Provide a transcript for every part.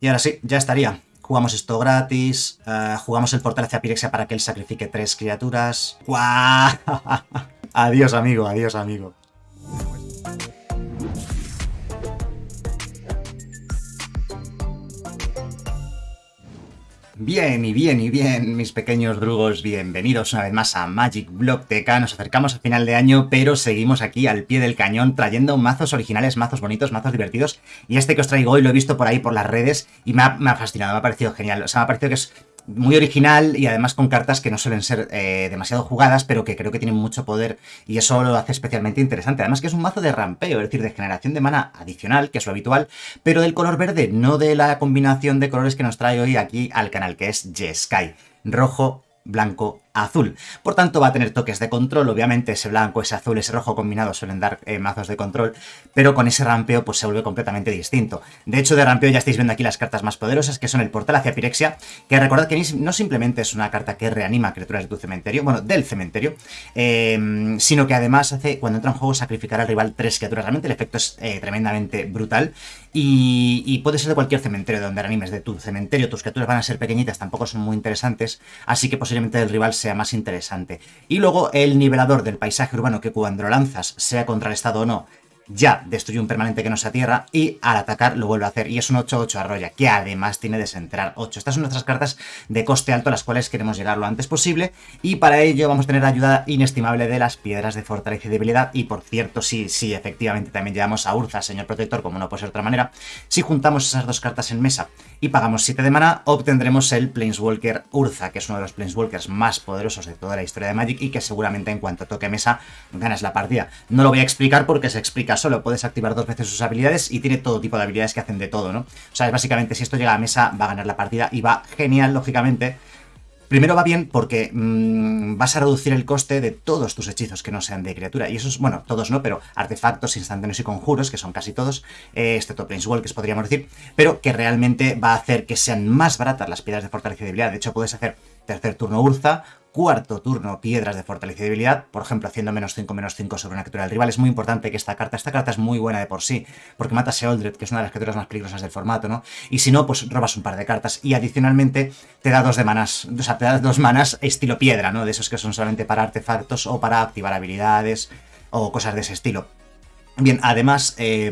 Y ahora sí, ya estaría. Jugamos esto gratis, eh, jugamos el portal hacia Pirexia para que él sacrifique tres criaturas. ¡Guau! adiós, amigo, adiós, amigo. Bien y bien y bien, mis pequeños drugos, bienvenidos una vez más a Magic Block TK. Nos acercamos al final de año, pero seguimos aquí al pie del cañón trayendo mazos originales, mazos bonitos, mazos divertidos. Y este que os traigo hoy lo he visto por ahí por las redes y me ha, me ha fascinado, me ha parecido genial. O sea, me ha parecido que es muy original y además con cartas que no suelen ser eh, demasiado jugadas, pero que creo que tienen mucho poder y eso lo hace especialmente interesante. Además que es un mazo de rampeo, es decir, de generación de mana adicional, que es lo habitual, pero del color verde, no de la combinación de colores que nos trae hoy aquí al canal, que es Jeskai. Rojo, blanco, azul. Por tanto, va a tener toques de control. Obviamente, ese blanco, ese azul, ese rojo combinado suelen dar eh, mazos de control, pero con ese rampeo pues se vuelve completamente distinto. De hecho, de rampeo ya estáis viendo aquí las cartas más poderosas, que son el portal hacia Pirexia, que recordad que no simplemente es una carta que reanima criaturas de tu cementerio, bueno, del cementerio, eh, sino que además hace, cuando entra en juego, sacrificar al rival tres criaturas. Realmente el efecto es eh, tremendamente brutal y, y, puede ser de cualquier cementerio donde reanimes de tu cementerio. Tus criaturas van a ser pequeñitas, tampoco son muy interesantes, así que posiblemente el rival se sea más interesante. Y luego el nivelador del paisaje urbano que cuando lo lanzas, sea contra el estado o no, ya destruye un permanente que no se tierra y al atacar lo vuelve a hacer. Y es un 8-8 arroya, que además tiene desenterrar 8. Estas son nuestras cartas de coste alto a las cuales queremos llegar lo antes posible y para ello vamos a tener ayuda inestimable de las piedras de fortaleza y debilidad. Y por cierto, sí, sí, efectivamente también llevamos a Urza, señor protector, como no puede ser de otra manera. Si juntamos esas dos cartas en mesa y pagamos 7 de mana, obtendremos el Planeswalker Urza, que es uno de los Planeswalkers más poderosos de toda la historia de Magic y que seguramente en cuanto toque mesa ganas la partida. No lo voy a explicar porque se explica solo puedes activar dos veces sus habilidades y tiene todo tipo de habilidades que hacen de todo, ¿no? O sea, básicamente si esto llega a mesa va a ganar la partida y va genial, lógicamente. Primero va bien porque mmm, vas a reducir el coste de todos tus hechizos que no sean de criatura. Y esos, bueno, todos no, pero artefactos, instantáneos y conjuros, que son casi todos, eh, excepto Planeswalkers podríamos decir, pero que realmente va a hacer que sean más baratas las piedras de fortaleza y debilidad. De hecho, puedes hacer tercer turno Urza, cuarto turno piedras de debilidad, por ejemplo, haciendo menos 5, menos 5 sobre una criatura del rival. Es muy importante que esta carta, esta carta es muy buena de por sí, porque mata a Seoldred, que es una de las criaturas más peligrosas del formato, ¿no? Y si no, pues robas un par de cartas y adicionalmente te da dos de manas, o sea, te da dos manas estilo piedra, ¿no? De esos que son solamente para artefactos o para activar habilidades o cosas de ese estilo. Bien, además, eh,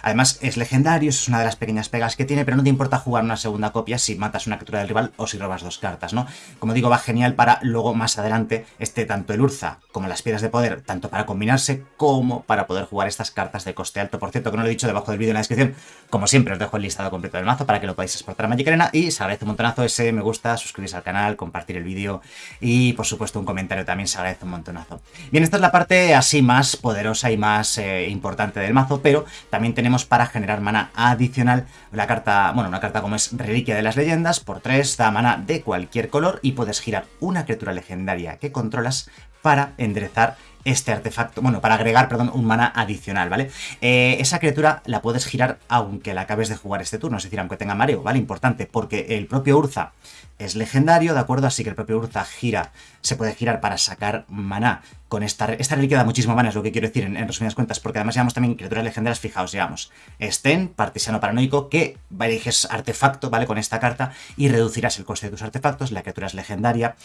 además es legendario, es una de las pequeñas pegas que tiene, pero no te importa jugar una segunda copia si matas una criatura del rival o si robas dos cartas, ¿no? Como digo, va genial para luego más adelante este tanto el Urza como las piedras de poder, tanto para combinarse como para poder jugar estas cartas de coste alto. Por cierto, que no lo he dicho debajo del vídeo en la descripción, como siempre os dejo el listado completo del mazo para que lo podáis exportar a Magic Arena y se agradece un montonazo ese me gusta, suscribirse al canal, compartir el vídeo y por supuesto un comentario también se agradece un montonazo. Bien, esta es la parte así más poderosa y más... Eh, importante del mazo, pero también tenemos para generar mana adicional la carta, bueno, una carta como es Reliquia de las Leyendas, por 3 da mana de cualquier color y puedes girar una criatura legendaria que controlas para enderezar este artefacto, bueno, para agregar, perdón, un mana adicional, ¿vale? Eh, esa criatura la puedes girar aunque la acabes de jugar este turno, es decir, aunque tenga mareo, ¿vale? Importante, porque el propio Urza es legendario, ¿de acuerdo? Así que el propio Urza gira, se puede girar para sacar maná con esta... Esta reliquia da muchísimo mana, es lo que quiero decir en, resumidas cuentas, porque además llevamos también criaturas legendarias, fijaos, llevamos Sten, Partisano Paranoico, que eliges artefacto, ¿vale? Con esta carta y reducirás el coste de tus artefactos, la criatura es legendaria.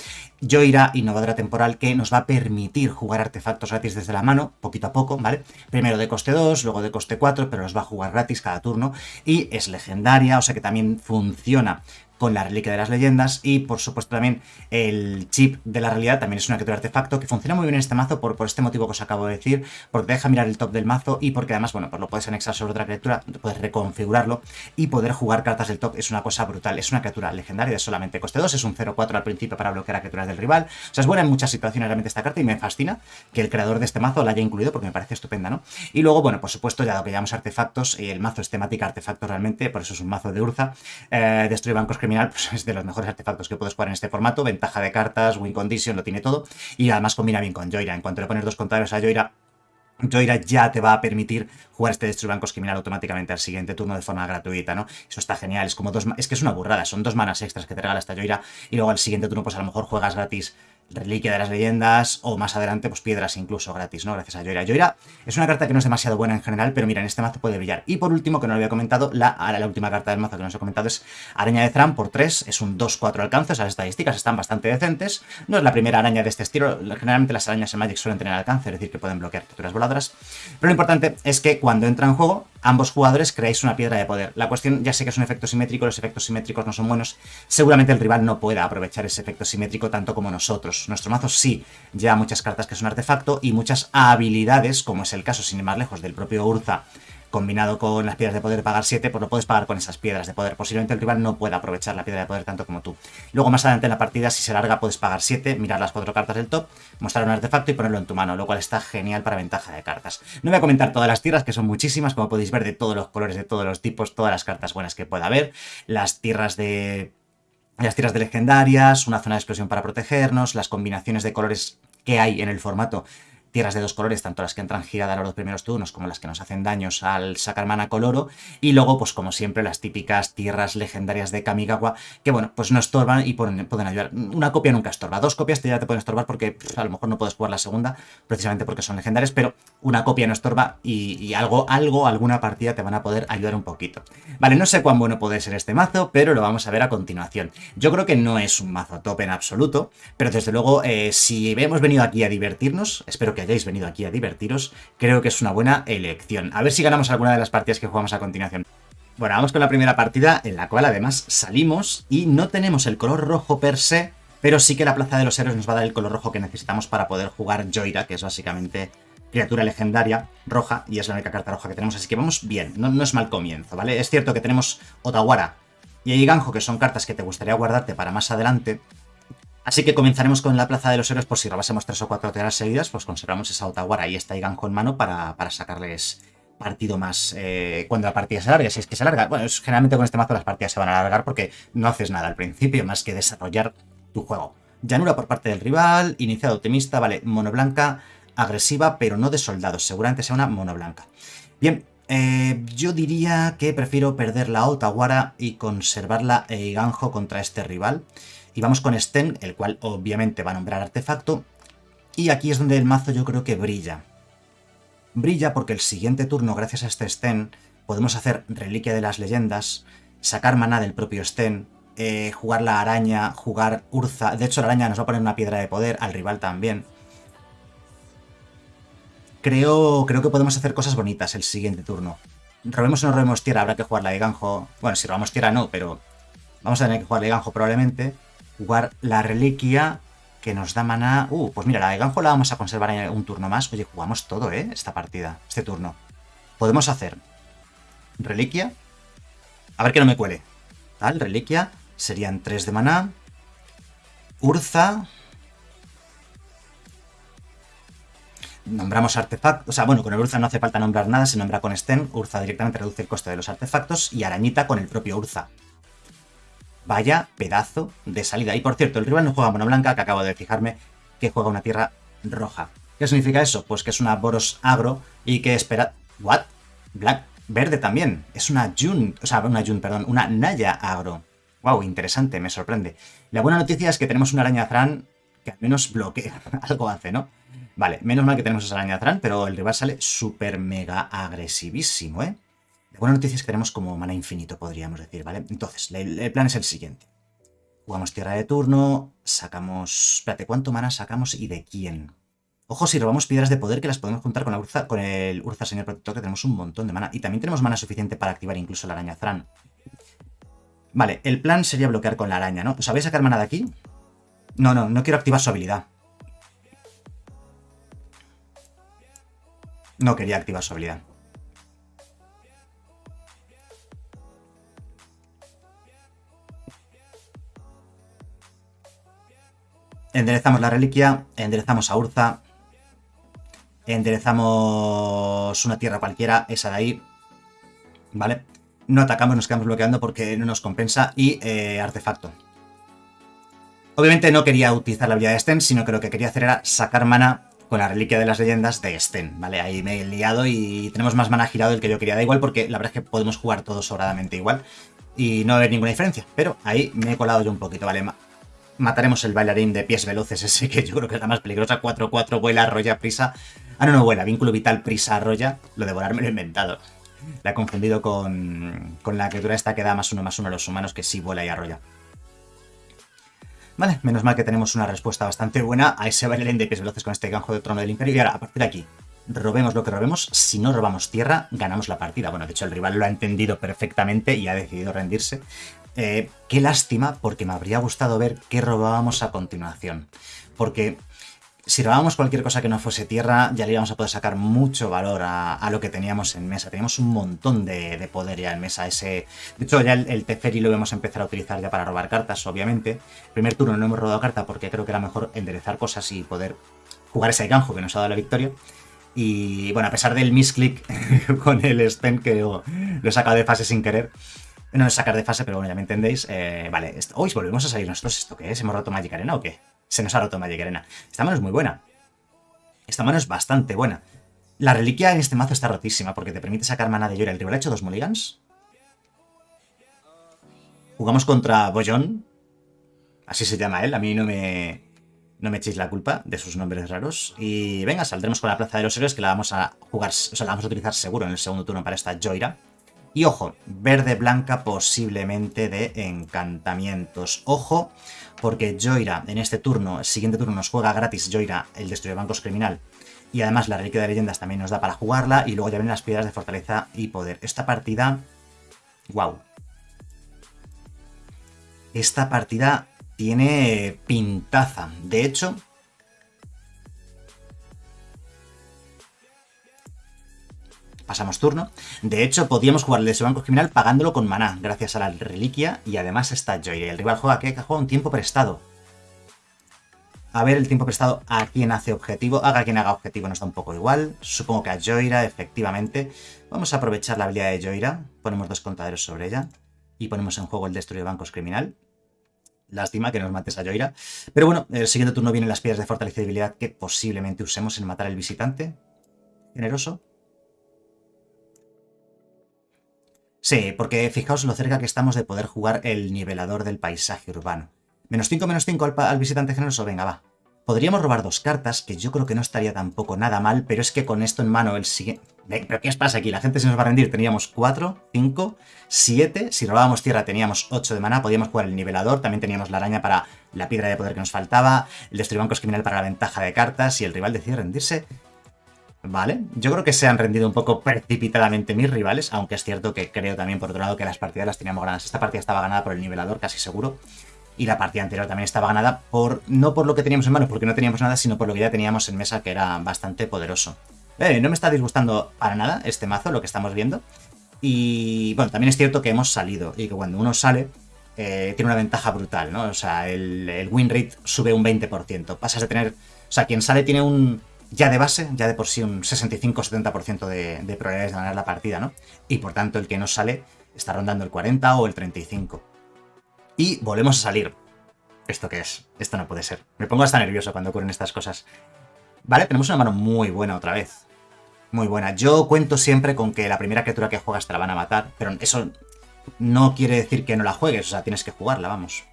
Joira, Innovadora Temporal, que nos va a permitir jugar artefactos gratis desde la mano, poquito a poco, ¿vale? Primero de coste 2, luego de coste 4, pero los va a jugar gratis cada turno y es legendaria, o sea que también funciona con la reliquia de las leyendas y por supuesto también el chip de la realidad. También es una criatura artefacto que funciona muy bien en este mazo por, por este motivo que os acabo de decir, porque deja mirar el top del mazo y porque además, bueno, pues lo puedes anexar sobre otra criatura, puedes reconfigurarlo y poder jugar cartas del top. Es una cosa brutal, es una criatura legendaria de solamente coste 2, es un 0-4 al principio para bloquear a criaturas del rival, o sea, es buena en muchas situaciones realmente esta carta y me fascina que el creador de este mazo la haya incluido porque me parece estupenda, ¿no? Y luego, bueno, por supuesto, ya lo que llamamos artefactos, y el mazo es temática artefacto realmente, por eso es un mazo de Urza, eh, destruye bancos criminal, pues es de los mejores artefactos que puedes jugar en este formato, ventaja de cartas, win condition, lo tiene todo, y además combina bien con Joira, en cuanto le pones dos contadores a Joira, Joira ya te va a permitir jugar este Destruir Bancos Criminal automáticamente al siguiente turno de forma gratuita, ¿no? Eso está genial, es como dos... Es que es una burrada, son dos manas extras que te regala esta Joira y luego al siguiente turno pues a lo mejor juegas gratis Reliquia de las Leyendas o más adelante, pues piedras incluso gratis, ¿no? Gracias a Joira. Joira es una carta que no es demasiado buena en general, pero mira, en este mazo puede brillar. Y por último, que no lo había comentado, la, la última carta del mazo que no os he comentado es Araña de Thran por 3, es un 2-4 alcance, las estadísticas están bastante decentes. No es la primera araña de este estilo, generalmente las arañas en Magic suelen tener alcance, es decir, que pueden bloquear criaturas voladoras. Pero lo importante es que cuando entra en juego, ambos jugadores creáis una piedra de poder. La cuestión, ya sé que es un efecto simétrico, los efectos simétricos no son buenos, seguramente el rival no pueda aprovechar ese efecto simétrico tanto como nosotros. Nuestro mazo sí lleva muchas cartas que son artefacto y muchas habilidades, como es el caso, sin ir más lejos, del propio Urza, combinado con las piedras de poder pagar 7, pues lo puedes pagar con esas piedras de poder. Posiblemente el rival no pueda aprovechar la piedra de poder tanto como tú. Luego más adelante en la partida, si se larga, puedes pagar 7, mirar las cuatro cartas del top, mostrar un artefacto y ponerlo en tu mano, lo cual está genial para ventaja de cartas. No voy a comentar todas las tierras, que son muchísimas, como podéis ver, de todos los colores, de todos los tipos, todas las cartas buenas que pueda haber. Las tierras de las tierras de legendarias, una zona de explosión para protegernos, las combinaciones de colores que hay en el formato tierras de dos colores, tanto las que entran giradas a los primeros turnos como las que nos hacen daños al sacar mana coloro, y luego, pues como siempre, las típicas tierras legendarias de Kamigawa, que bueno, pues no estorban y pueden, ayudar. Una copia nunca estorba, dos copias ya te pueden estorbar porque a lo mejor no puedes jugar la segunda, precisamente porque son legendarias, pero una copia no estorba y, y algo, algo, alguna partida te van a poder ayudar un poquito. Vale, no sé cuán bueno puede ser este mazo, pero lo vamos a ver a continuación. Yo creo que no es un mazo top en absoluto, pero desde luego, eh, si hemos venido aquí a divertirnos, espero que hayáis venido aquí a divertiros, creo que es una buena elección. A ver si ganamos alguna de las partidas que jugamos a continuación. Bueno, vamos con la primera partida, en la cual además salimos y no tenemos el color rojo per se, pero sí que la Plaza de los Héroes nos va a dar el color rojo que necesitamos para poder jugar Joira, que es básicamente criatura legendaria roja, y es la única carta roja que tenemos, así que vamos bien, no, no es mal comienzo, ¿vale? Es cierto que tenemos Otawara y Eiganjo, que son cartas que te gustaría guardarte para más adelante, Así que comenzaremos con la Plaza de los Héroes, por si robásemos tres o cuatro tierras seguidas, pues conservamos esa Otawara y esta Iganjo en mano para, sacarles partido más eh, cuando la partida se alargue, si es que se alarga. Bueno, generalmente con este mazo las partidas se van a alargar porque no haces nada al principio más que desarrollar tu juego. Llanura por parte del rival, iniciado optimista, vale, mono blanca, agresiva, pero no de soldados, seguramente sea una mono blanca. Bien, eh, yo diría que prefiero perder la Otawara y conservar la Eiganjo contra este rival. Y vamos con Sten, el cual obviamente va a nombrar artefacto. Y aquí es donde el mazo yo creo que brilla. Brilla porque el siguiente turno, gracias a este Sten, podemos hacer Reliquia de las Leyendas, sacar maná del propio Sten, eh, jugar la araña, jugar Urza. De hecho, la araña nos va a poner una piedra de poder, al rival también. Creo, creo que podemos hacer cosas bonitas el siguiente turno. Robemos o no robemos tierra, habrá que jugar la de Ganjo. Bueno, si robamos tierra no, pero vamos a tener que jugar la de Ganjo probablemente jugar la reliquia que nos da maná... Uh, pues mira, la de Ganjo la vamos a conservar un turno más. Oye, jugamos todo, ¿eh? Esta partida, este turno. Podemos hacer reliquia. A ver que no me cuele. Tal, reliquia. Serían 3 de maná. Urza. Nombramos artefactos. O sea, bueno, con el Urza no hace falta nombrar nada, se nombra con Sten. Urza directamente reduce el coste de los artefactos. Y Arañita con el propio Urza. Vaya pedazo de salida. Y por cierto, el rival no juega mono blanca, que acabo de fijarme que juega una tierra roja. ¿Qué significa eso? Pues que es una Boros agro y que espera... ¿What? Black... Verde también. Es una Jun... O sea, una Jun, perdón. Una Naya agro. Wow, interesante, me sorprende. La buena noticia es que tenemos una araña Thran que al menos bloquea. Algo hace, ¿no? Vale, menos mal que tenemos esa araña Thran, pero el rival sale súper mega agresivísimo, ¿eh? La buena noticia es que tenemos como mana infinito, podríamos decir, ¿vale? Entonces, el plan es el siguiente. Jugamos tierra de turno, sacamos... Espérate, ¿cuánto mana sacamos y de quién? Ojo, si robamos piedras de poder que las podemos juntar con, la Urza, con el Urza Señor Protector, que tenemos un montón de mana. Y también tenemos mana suficiente para activar incluso la araña Thran. Vale, el plan sería bloquear con la araña, ¿no? ¿Sabéis sacar mana de aquí? No, no, no quiero activar su habilidad. No quería activar su habilidad. Enderezamos la reliquia, enderezamos a Urza, enderezamos una tierra cualquiera, esa de ahí, ¿vale? No atacamos, nos quedamos bloqueando porque no nos compensa y eh, artefacto. Obviamente no quería utilizar la habilidad de Sten, sino que lo que quería hacer era sacar mana con la reliquia de las leyendas de Sten, ¿vale? Ahí me he liado y tenemos más mana girado del que yo quería. Da igual porque la verdad es que podemos jugar todos sobradamente igual y no haber ninguna diferencia. Pero ahí me he colado yo un poquito, ¿vale? Mataremos el bailarín de pies veloces ese, que yo creo que es la más peligrosa. 4-4, vuela, arrolla, prisa. Ah, no, no vuela. Vínculo vital, prisa, arrolla. Lo de volar me lo he inventado. La he confundido con, con la criatura esta que da más uno más uno a los humanos, que sí vuela y arrolla. Vale, menos mal que tenemos una respuesta bastante buena a ese bailarín de pies veloces con este ganjo de trono del imperio. Y ahora, a partir de aquí, robemos lo que robemos. Si no robamos tierra, ganamos la partida. Bueno, de hecho, el rival lo ha entendido perfectamente y ha decidido rendirse. Eh, qué lástima, porque me habría gustado ver qué robábamos a continuación. Porque si robábamos cualquier cosa que no fuese tierra, ya le íbamos a poder sacar mucho valor a, lo que teníamos en mesa. Teníamos un montón de, poder ya en mesa. Ese, de hecho, ya el, Teferi lo vamos a empezar a utilizar ya para robar cartas, obviamente. primer turno no hemos robado carta porque creo que era mejor enderezar cosas y poder jugar ese ganjo que nos ha dado la victoria. Y bueno, a pesar del misclick con el Sten, que lo, he sacado de fase sin querer. No es sacar de fase, pero bueno, ya me entendéis. Eh, vale, hoy volvemos a salir nosotros. ¿Esto qué es? ¿Hemos roto Magic Arena o qué? se nos ha roto Magic Arena. Esta mano es muy buena. Esta mano es bastante buena. La reliquia en este mazo está rotísima porque te permite sacar mana de Yora. ¿El rival ha hecho dos mulligans? Jugamos contra Boyon. Así se llama él. A mí no me, no me echéis la culpa de sus nombres raros. Y venga, saldremos con la Plaza de los Héroes que la vamos a jugar, o sea, la vamos a utilizar seguro en el segundo turno para esta Joira. Y ojo, verde-blanca posiblemente de encantamientos. Ojo, porque Joira en este turno, el siguiente turno nos juega gratis Joira, el destruye bancos criminal. Y además la reliquia de leyendas también nos da para jugarla. Y luego ya vienen las piedras de fortaleza y poder. Esta partida... ¡Wow! Esta partida tiene pintaza. De hecho, pasamos turno. De hecho, podíamos jugarle ese banco criminal pagándolo con maná, gracias a la reliquia, y además está Joy. El rival juega que juega un tiempo prestado. A ver el tiempo prestado a quien hace objetivo. Haga quien haga objetivo, nos da un poco igual. Supongo que a Joira, efectivamente. Vamos a aprovechar la habilidad de Joira. Ponemos dos contaderos sobre ella. Y ponemos en juego el destruye bancos criminal. Lástima que nos mates a Joira. Pero bueno, el siguiente turno vienen las piedras de fortalecimiento que posiblemente usemos en matar al visitante. Generoso. Sí, porque fijaos lo cerca que estamos de poder jugar el nivelador del paisaje urbano. Menos 5, menos 5 al, visitante generoso, venga, va. Podríamos robar dos cartas, que yo creo que no estaría tampoco nada mal, pero es que con esto en mano el siguiente... ¿Pero qué os pasa aquí? La gente se nos va a rendir. Teníamos 4, 5, 7. Si robábamos tierra teníamos 8 de mana. Podíamos jugar el nivelador. También teníamos la araña para la piedra de poder que nos faltaba. El destruir criminal para la ventaja de cartas. Y el rival decide rendirse. Vale, yo creo que se han rendido un poco precipitadamente mis rivales, aunque es cierto que creo también por otro lado que las partidas las teníamos ganadas. Esta partida estaba ganada por el nivelador, casi seguro, y la partida anterior también estaba ganada por no por lo que teníamos en manos, porque no teníamos nada, sino por lo que ya teníamos en mesa, que era bastante poderoso. Eh, no me está disgustando para nada este mazo, lo que estamos viendo. Y bueno, también es cierto que hemos salido, y que cuando uno sale, eh, tiene una ventaja brutal, ¿no? O sea, el, el win rate sube un 20%. Pasas de tener... O sea, quien sale tiene un ya de base, ya de por sí un 65-70% de, de probabilidades de ganar la partida, ¿no? Y por tanto el que no sale está rondando el 40 o el 35. Y volvemos a salir. ¿Esto qué es? Esto no puede ser. Me pongo hasta nervioso cuando ocurren estas cosas. Vale, tenemos una mano muy buena otra vez. Muy buena. Yo cuento siempre con que la primera criatura que juegas te la van a matar, pero eso no quiere decir que no la juegues, o sea, tienes que jugarla, vamos.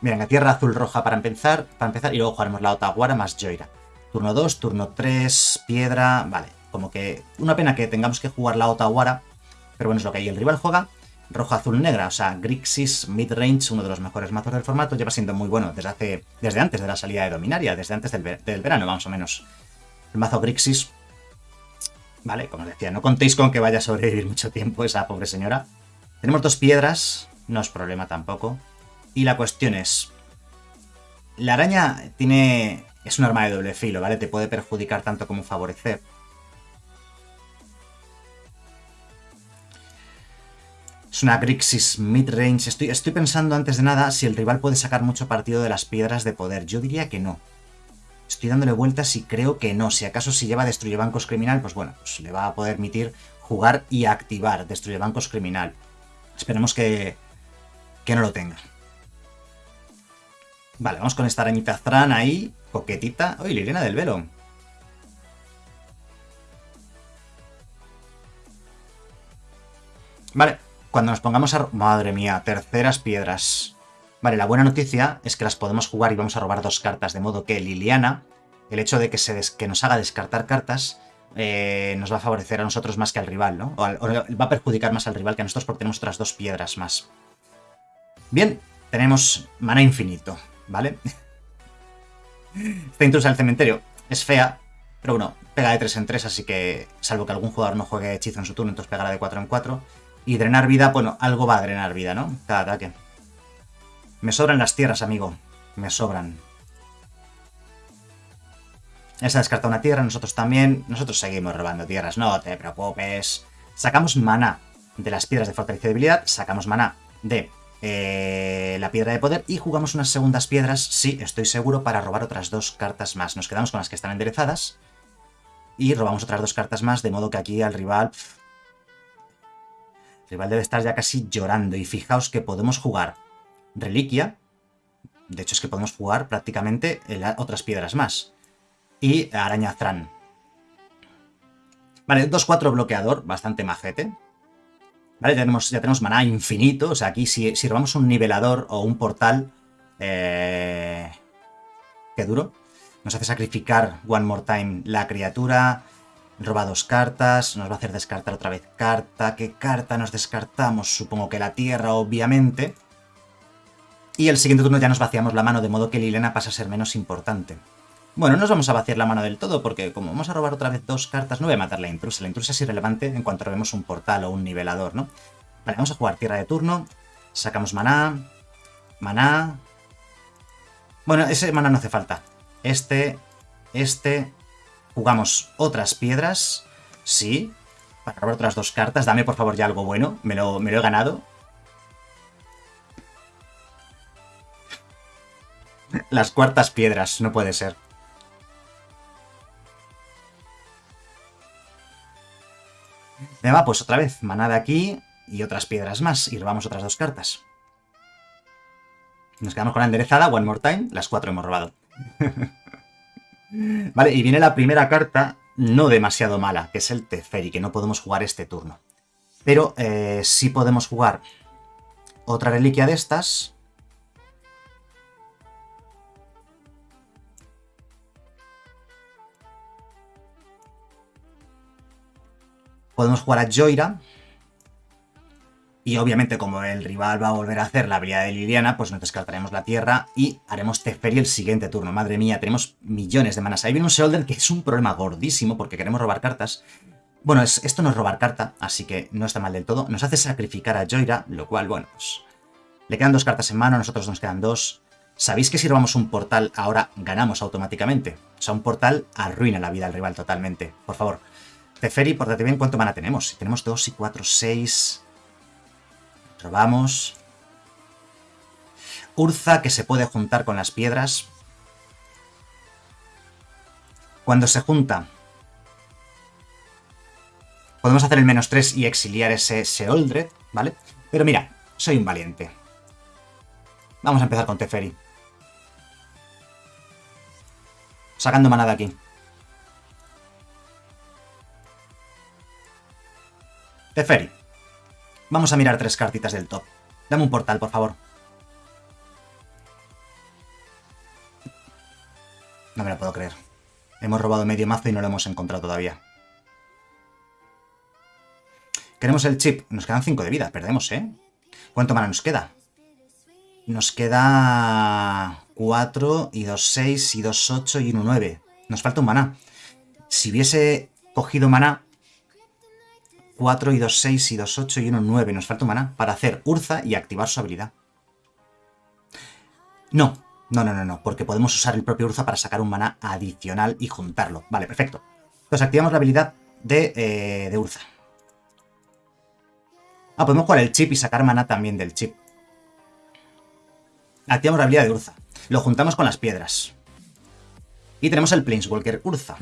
Mira, la tierra azul roja para empezar, para empezar y luego jugaremos la Otaguara más Joira. Turno 2, turno 3, piedra... Vale, como que una pena que tengamos que jugar la Otawara, pero bueno, es lo que hay. El rival juega rojo, azul, negra, o sea, Grixis Midrange, uno de los mejores mazos del formato, lleva siendo muy bueno desde hace desde antes de la salida de Dominaria, desde antes del, del verano, más o menos. El mazo Grixis, vale, como os decía, no contéis con que vaya a sobrevivir mucho tiempo esa pobre señora. Tenemos dos piedras, no es problema tampoco. Y la cuestión es, la araña tiene es un arma de doble filo, ¿vale? Te puede perjudicar tanto como favorecer. Es una Grixis mid-range. Estoy, estoy pensando antes de nada si el rival puede sacar mucho partido de las piedras de poder. Yo diría que no. Estoy dándole vueltas y creo que no. Si acaso si lleva Destruye Bancos Criminal, pues bueno, pues le va a poder permitir jugar y activar Destruye Bancos Criminal. Esperemos que, que no lo tenga. Vale, vamos con esta arañita Thran ahí. Coquetita. ¡Uy, Liliana del Velo! Vale, cuando nos pongamos a... Madre mía, terceras piedras. Vale, la buena noticia es que las podemos jugar y vamos a robar dos cartas, de modo que Liliana, el hecho de que, se que nos haga descartar cartas, eh, nos va a favorecer a nosotros más que al rival, ¿no? O, va a perjudicar más al rival que a nosotros porque tenemos otras dos piedras más. Bien, tenemos mana infinito, ¿vale? Esta intrusa del cementerio es fea, pero bueno, pega de 3 en 3, así que salvo que algún jugador no juegue hechizo en su turno, entonces pegará de 4 en 4. Y drenar vida, bueno, algo va a drenar vida, ¿no? Cada ataque. Me sobran las tierras, amigo. Me sobran. Esa descarta una tierra, nosotros también. Nosotros seguimos robando tierras, no te preocupes. Sacamos mana de las piedras de fortaleza y debilidad, sacamos mana de eh, la piedra de poder y jugamos unas segundas piedras, sí, estoy seguro, para robar otras dos cartas más. Nos quedamos con las que están enderezadas y robamos otras dos cartas más, de modo que aquí al rival... El rival debe estar ya casi llorando y fijaos que podemos jugar reliquia, de hecho es que podemos jugar prácticamente otras piedras más, y araña Vale, 2-4 bloqueador, bastante majete. ¿Vale? Ya tenemos, ya tenemos maná infinito. O sea, aquí si, robamos un nivelador o un portal... Eh, qué duro. Nos hace sacrificar one more time la criatura. Roba dos cartas. Nos va a hacer descartar otra vez carta. ¿Qué carta nos descartamos? Supongo que la tierra, obviamente. Y el siguiente turno ya nos vaciamos la mano, de modo que Lilena pasa a ser menos importante. Bueno, no nos vamos a vaciar la mano del todo, porque como vamos a robar otra vez dos cartas, no voy a matar la intrusa. La intrusa es irrelevante en cuanto robemos un portal o un nivelador, ¿no? Vale, vamos a jugar tierra de turno. Sacamos maná. Maná. Bueno, ese maná no hace falta. Este, este... Jugamos otras piedras. Sí. Para robar otras dos cartas. Dame, por favor, ya algo bueno. Me lo, me lo he ganado. Las cuartas piedras. No puede ser. Va, pues otra vez, maná de aquí y otras piedras más. Y robamos otras dos cartas. Nos quedamos con la enderezada, one more time. Las cuatro hemos robado. vale, y viene la primera carta, no demasiado mala, que es el Teferi, que no podemos jugar este turno. Pero eh, sí podemos jugar otra reliquia de estas. Podemos jugar a Joira. Y obviamente como el rival va a volver a hacer la habilidad de Liliana, pues nos descartaremos la tierra y haremos Teferi el siguiente turno. Madre mía, tenemos millones de manas. Ahí viene un Seolder que es un problema gordísimo porque queremos robar cartas. Bueno, esto no es robar carta, así que no está mal del todo. Nos hace sacrificar a Joira, lo cual, bueno, pues... Le quedan dos cartas en mano, a nosotros nos quedan dos. ¿Sabéis que si robamos un portal ahora ganamos automáticamente? O sea, un portal arruina la vida al rival totalmente. Por favor, Teferi, pórtate bien, ¿cuánto mana tenemos? Tenemos 2 y 4, 6... Robamos. Urza, que se puede juntar con las piedras. Cuando se junta... Podemos hacer el menos 3 y exiliar ese Seoldred, ¿vale? Pero mira, soy un valiente. Vamos a empezar con Teferi. Sacando mana de aquí. Teferi. Vamos a mirar tres cartitas del top. Dame un portal, por favor. No me lo puedo creer. Hemos robado medio mazo y no lo hemos encontrado todavía. Queremos el chip. Nos quedan 5 de vida. Perdemos, ¿eh? ¿Cuánto mana nos queda? Nos queda 4 y 2, 6 y 2, 8 y 1, 9. Nos falta un maná. Si hubiese cogido maná, 4 y 2, 6 y 2, 8 y 1, 9. Nos falta un maná para hacer Urza y activar su habilidad. No, no, no, no, no, porque podemos usar el propio Urza para sacar un maná adicional y juntarlo. Vale, perfecto. Entonces activamos la habilidad de, eh, de Urza. Ah, podemos jugar el chip y sacar maná también del chip. Activamos la habilidad de Urza. Lo juntamos con las piedras. Y tenemos el Planeswalker Urza.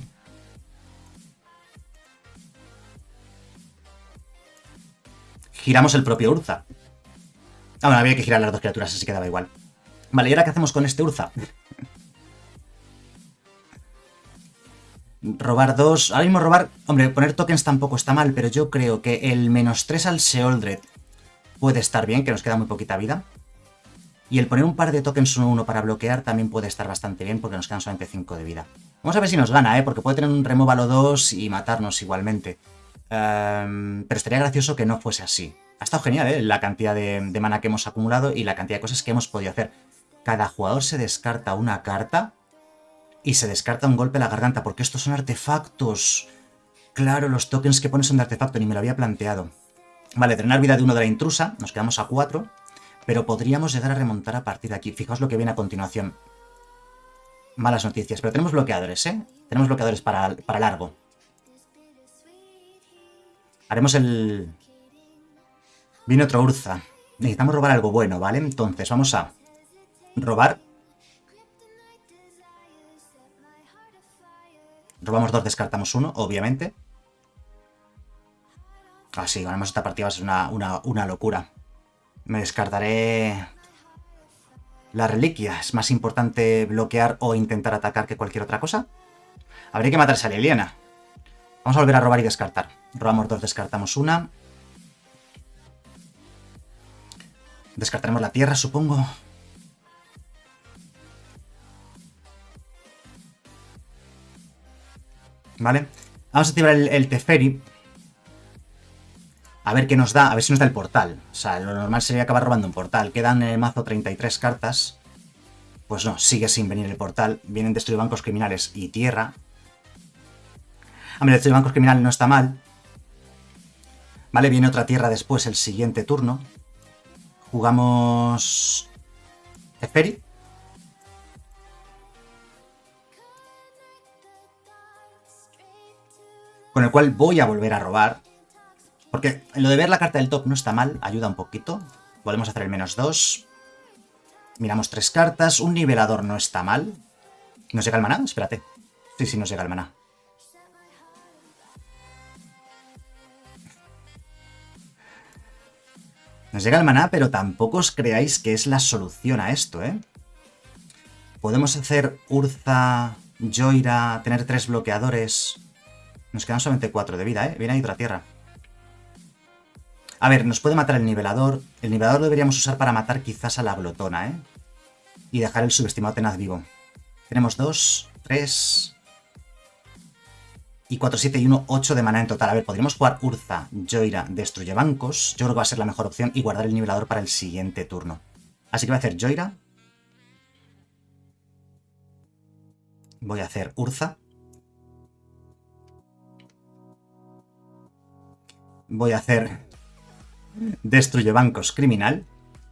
Giramos el propio Urza. Ah, bueno, había que girar las dos criaturas, así que daba igual. Vale, ¿y ahora qué hacemos con este Urza? robar dos... Ahora mismo robar... Hombre, poner tokens tampoco está mal, pero yo creo que el menos tres al Seoldred puede estar bien, que nos queda muy poquita vida. Y el poner un par de tokens 1-1 para bloquear también puede estar bastante bien porque nos quedan solamente 5 de vida. Vamos a ver si nos gana, ¿eh? porque puede tener un removalo 2 y matarnos igualmente. Em, pero estaría gracioso que no fuese así. Ha estado genial ¿eh? la cantidad de, mana que hemos acumulado y la cantidad de cosas que hemos podido hacer. Cada jugador se descarta una carta y se descarta un golpe a la garganta, porque estos son artefactos. Claro, los tokens que pones son de artefacto, ni me lo había planteado. Vale, drenar vida de uno de la intrusa, nos quedamos a 4, pero podríamos llegar a remontar a partir de aquí. Fijaos lo que viene a continuación. Malas noticias, pero tenemos bloqueadores, ¿eh? Tenemos bloqueadores para, para largo. Haremos el... Viene otro Urza. Necesitamos robar algo bueno, ¿vale? Entonces, vamos a robar. Robamos dos, descartamos uno, obviamente. Ah, sí, ganamos esta partida, va a ser una, una locura. Me descartaré la reliquia. Es más importante bloquear o intentar atacar que cualquier otra cosa. Habría que matarse a Liliana. Vamos a volver a robar y descartar. Robamos dos, descartamos una. Descartaremos la tierra, supongo. ¿Vale? Vamos a activar el, Teferi. A ver qué nos da, a ver si nos da el portal. O sea, lo normal sería acabar robando un portal. Quedan en el mazo 33 cartas. Pues no, sigue sin venir el portal. Vienen destruir bancos criminales y tierra. Hombre, destruir bancos criminales no está mal. Vale, viene otra tierra después, el siguiente turno. Jugamos... Teferi. con el cual voy a volver a robar. Porque lo de ver la carta del top no está mal, ayuda un poquito. Podemos hacer el menos 2. Miramos tres cartas, un nivelador no está mal. ¿Nos llega el maná? Espérate. Sí, sí, nos llega el maná. Nos llega el maná, pero tampoco os creáis que es la solución a esto, ¿eh? Podemos hacer Urza, Joira, tener tres bloqueadores nos quedan solamente 4 de vida, ¿eh? Viene ahí otra tierra. A ver, nos puede matar el nivelador. El nivelador lo deberíamos usar para matar quizás a la glotona, ¿eh? Y dejar el subestimado tenaz vivo. Tenemos 2, 3... Y 4, 7 y 1, 8 de mana en total. A ver, podríamos jugar Urza, Joira, Destruye Bancos. Yo creo que va a ser la mejor opción y guardar el nivelador para el siguiente turno. Así que voy a hacer Joira. Voy a hacer Urza. voy a hacer destruye bancos criminal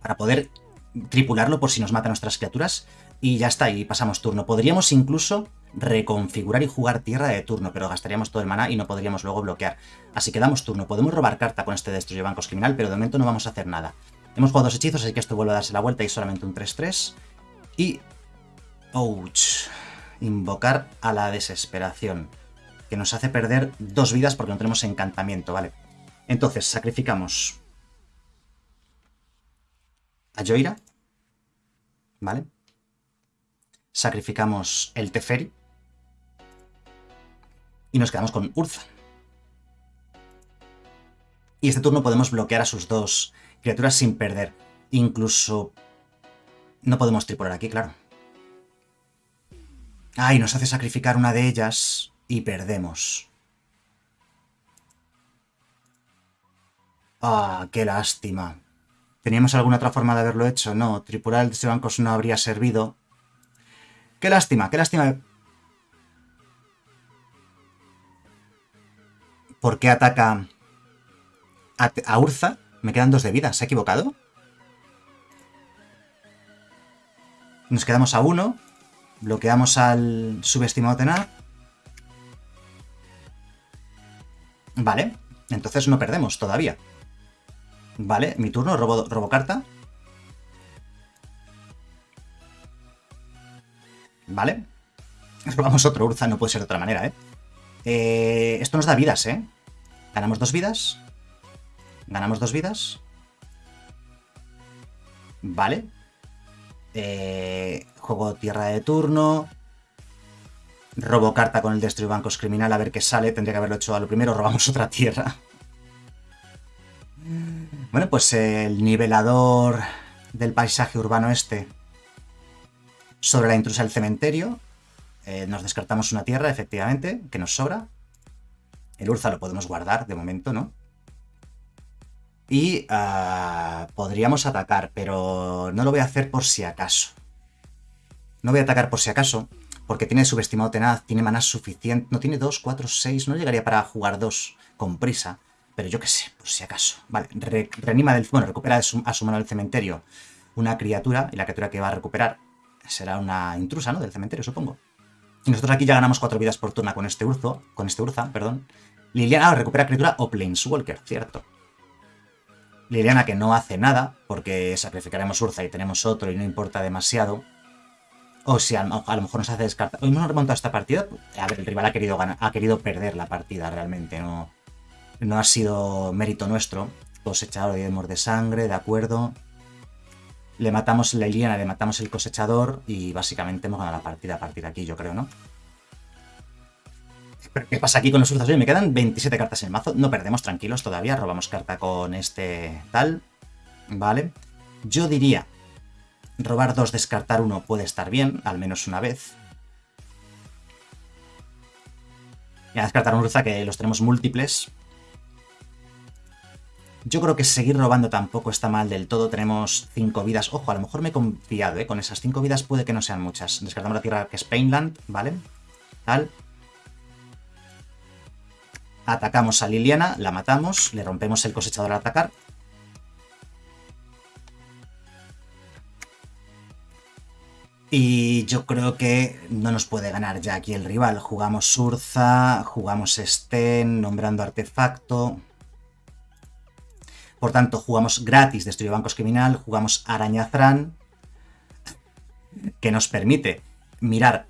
para poder tripularlo por si nos matan nuestras criaturas y ya está, y pasamos turno. Podríamos incluso reconfigurar y jugar tierra de turno, pero gastaríamos todo el maná y no podríamos luego bloquear. Así que damos turno. Podemos robar carta con este destruye bancos criminal, pero de momento no vamos a hacer nada. Hemos jugado dos hechizos, así que esto vuelve a darse la vuelta y solamente un 3-3. Y... Ouch. Invocar a la desesperación. Que nos hace perder dos vidas porque no tenemos encantamiento, ¿vale? Entonces, sacrificamos a Joira, ¿vale? Sacrificamos el Teferi y nos quedamos con Urza. Y este turno podemos bloquear a sus dos criaturas sin perder. Incluso... No podemos tripular aquí, claro. Ay, nos hace sacrificar una de ellas y perdemos. Ah, qué lástima. ¿Teníamos alguna otra forma de haberlo hecho? No, tripular el de bancos no habría servido. Qué lástima, qué lástima. ¿Por qué ataca a, Urza? Me quedan dos de vida. ¿Se ha equivocado? Nos quedamos a uno. Bloqueamos al subestimado Tenar. Vale. Entonces no perdemos todavía. Vale, mi turno, robo, carta. Vale. Robamos otro Urza, no puede ser de otra manera, ¿eh? ¿eh? Esto nos da vidas, ¿eh? Ganamos dos vidas. Ganamos dos vidas. Vale. Eh, juego tierra de turno. Robo carta con el Destruir Bancos Criminal a ver qué sale. Tendría que haberlo hecho a lo primero. Robamos otra tierra. Bueno, pues el nivelador del paisaje urbano este sobre la intrusa del cementerio. Eh, nos descartamos una tierra, efectivamente, que nos sobra. El Urza lo podemos guardar de momento, ¿no? Y ah, podríamos atacar, pero no lo voy a hacer por si acaso. No voy a atacar por si acaso, porque tiene subestimado tenaz, tiene maná suficiente. No tiene 2, 4, 6, no llegaría para jugar 2 con prisa. Pero yo qué sé, por si acaso. Vale, reanima del... Bueno, recupera a su, mano del cementerio una criatura, y la criatura que va a recuperar será una intrusa, ¿no? Del cementerio, supongo. Y nosotros aquí ya ganamos 4 vidas por turno con este Urzo, con este Urza, perdón. Liliana recupera criatura o Planeswalker, cierto. Liliana que no hace nada, porque sacrificaremos Urza y tenemos otro y no importa demasiado. O si a, lo mejor nos hace descartar. Hoy hemos remontado esta partida. A el rival ha querido, ha querido perder la partida realmente, no no ha sido mérito nuestro. Cosechador de de sangre, de acuerdo. Le matamos la Iliana, le matamos el cosechador y básicamente hemos ganado la partida a partir de aquí, yo creo, ¿no? ¿Qué pasa aquí con los urzas? me quedan 27 cartas en el mazo. No perdemos, tranquilos todavía. Robamos carta con este tal. Vale. Yo diría... Robar dos, descartar uno puede estar bien, al menos una vez. Y a descartar un Urza que los tenemos múltiples. Yo creo que seguir robando tampoco está mal del todo. Tenemos 5 vidas. Ojo, a lo mejor me he confiado, ¿eh? Con esas 5 vidas puede que no sean muchas. Descartamos la tierra que es Painland, ¿vale? Tal. Atacamos a Liliana, la matamos, le rompemos el cosechador al atacar. Y yo creo que no nos puede ganar ya aquí el rival. Jugamos Surza, jugamos Sten, nombrando artefacto. Por tanto, jugamos gratis Destruye Bancos Criminal, jugamos Arañazrán, que nos permite mirar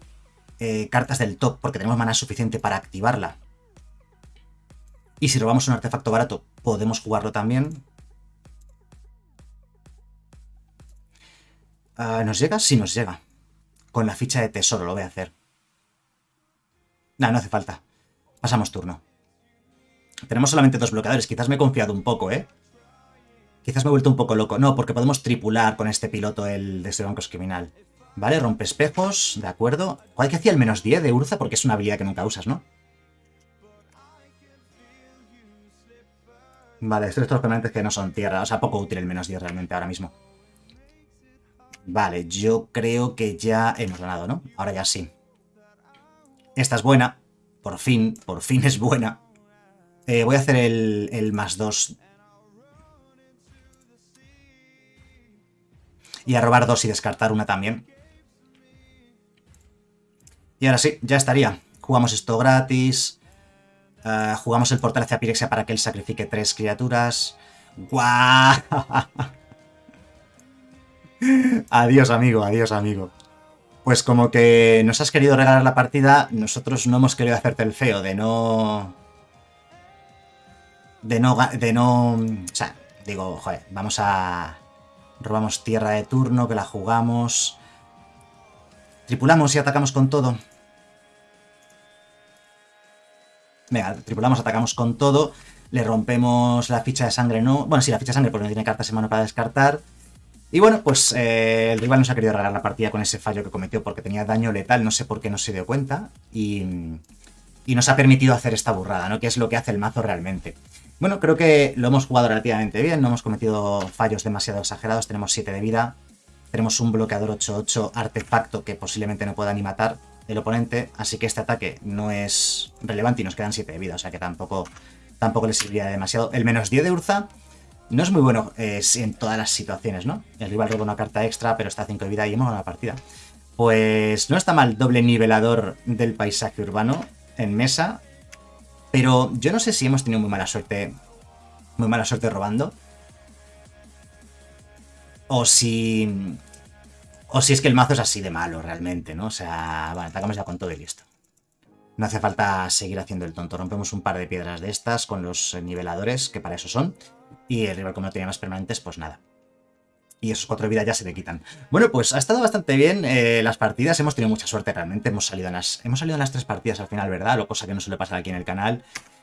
eh, cartas del top porque tenemos mana suficiente para activarla. Y si robamos un artefacto barato, podemos jugarlo también. Ah, ¿Nos llega? Sí, nos llega. Con la ficha de tesoro lo voy a hacer. No, no hace falta. Pasamos turno. Tenemos solamente dos bloqueadores. Quizás me he confiado un poco, ¿eh? Quizás me he vuelto un poco loco. No, porque podemos tripular con este piloto el de este banco criminal. Vale, rompe espejos, de acuerdo. ¿Cuál que hacía el menos 10 de Urza? Porque es una habilidad que nunca usas, ¿no? Vale, estos son permanentes que no son tierra. O sea, poco útil el menos 10 realmente ahora mismo. Vale, yo creo que ya hemos ganado, ¿no? Ahora ya sí. Esta es buena. Por fin, por fin es buena. Eh, voy a hacer el, el más 2 Y a robar dos y descartar una también. Y ahora sí, ya estaría. Jugamos esto gratis. Eh, jugamos el portal hacia Pirexia para que él sacrifique tres criaturas. ¡Guau! adiós, amigo, adiós, amigo. Pues como que nos has querido regalar la partida, nosotros no hemos querido hacerte el feo de no... De no... De no... O sea, digo, joder, vamos a Robamos tierra de turno, que la jugamos. Tripulamos y atacamos con todo. Venga, tripulamos, atacamos con todo. Le rompemos la ficha de sangre, no. Bueno, sí, la ficha de sangre porque no tiene cartas en mano para descartar. Y bueno, pues eh, el rival nos ha querido regalar la partida con ese fallo que cometió porque tenía daño letal, no sé por qué no se dio cuenta. Y, y nos ha permitido hacer esta burrada, ¿no? Que es lo que hace el mazo realmente. Bueno, creo que lo hemos jugado relativamente bien, no hemos cometido fallos demasiado exagerados, tenemos 7 de vida, tenemos un bloqueador 8-8 artefacto que posiblemente no pueda ni matar el oponente, así que este ataque no es relevante y nos quedan 7 de vida, o sea que tampoco, tampoco le serviría demasiado. El menos 10 de Urza no es muy bueno eh, en todas las situaciones, ¿no? El rival roba una carta extra, pero está a 5 de vida y hemos ganado la partida. Pues no está mal doble nivelador del paisaje urbano en mesa, pero yo no sé si hemos tenido muy mala suerte. Muy mala suerte robando. O si... O si es que el mazo es así de malo realmente, ¿no? O sea, bueno, atacamos ya con todo y listo. No hace falta seguir haciendo el tonto. Rompemos un par de piedras de estas con los niveladores, que para eso son. Y el rival como no tiene más permanentes, pues nada y esos cuatro vidas ya se le quitan. Bueno, pues ha estado bastante bien eh, las partidas, hemos tenido mucha suerte realmente, hemos salido, en las, hemos salido en las tres partidas al final, ¿verdad? Lo cosa que no suele pasar aquí en el canal.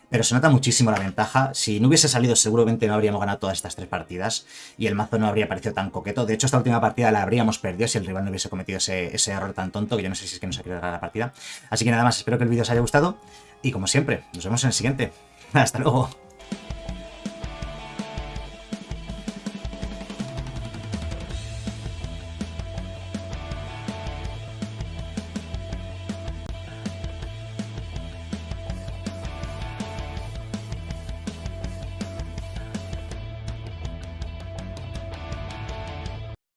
pero se nota muchísimo la ventaja. Si no hubiese salido, seguramente no habríamos ganado todas estas tres partidas y el mazo no habría parecido tan coqueto. De hecho, esta última partida la habríamos perdido si el rival no hubiese cometido ese, ese error tan tonto, que yo no sé si es que no se ha ganar la partida. Así que nada más, espero que el vídeo os haya gustado y como siempre, nos vemos en el siguiente. Hasta luego.